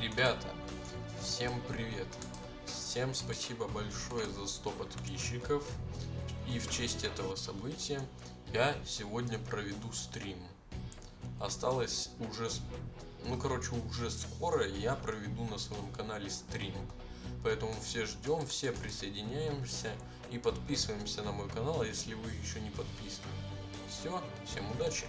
Ребята, всем привет! Всем спасибо большое за 100 подписчиков. И в честь этого события я сегодня проведу стрим. Осталось уже, ну короче, уже скоро я проведу на своем канале стрим. Поэтому все ждем, все присоединяемся и подписываемся на мой канал, если вы еще не подписаны. Все, всем удачи!